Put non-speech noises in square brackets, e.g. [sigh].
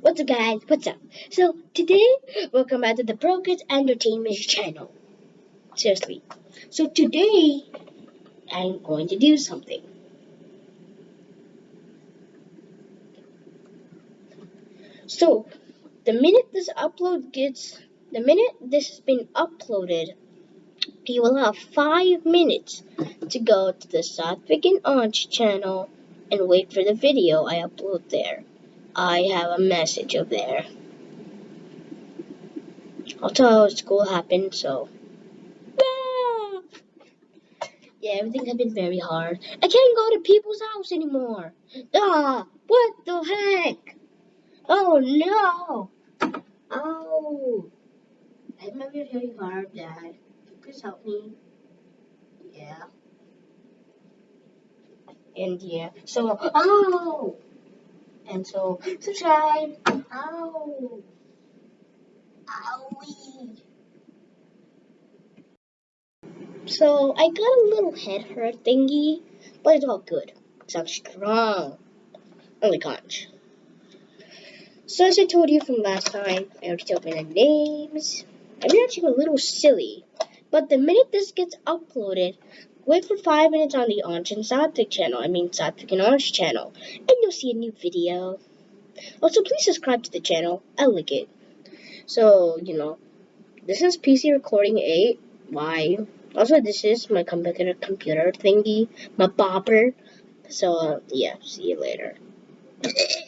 What's up guys, what's up? So today, welcome back to the Pro Entertainment channel. Seriously. So today, I'm going to do something. So, the minute this upload gets, the minute this has been uploaded, you will have five minutes to go to the Satvik and Ansh channel and wait for the video I upload there. I have a message up there. I'll tell how school happened, so. Ah! Yeah, everything has been very hard. I can't go to people's house anymore. Ah, what the heck? Oh no! Oh, I might be very hard, Dad. You please help me. Yeah. And yeah, so, oh! And so, subscribe. Ow. Owie. So, I got a little head hurt thingy, but it's all good. Because I'm strong. Only conch. So, as I told you from last time, I already told you the names. I'm actually a little silly. But the minute this gets uploaded, Wait for 5 minutes on the Ansh and Satvik channel, I mean Satvik and Ansh channel, and you'll see a new video. Also, please subscribe to the channel. I like it. So, you know, this is PC Recording 8. Why? Also, this is my computer computer thingy, my bopper. So, uh, yeah, see you later. [laughs]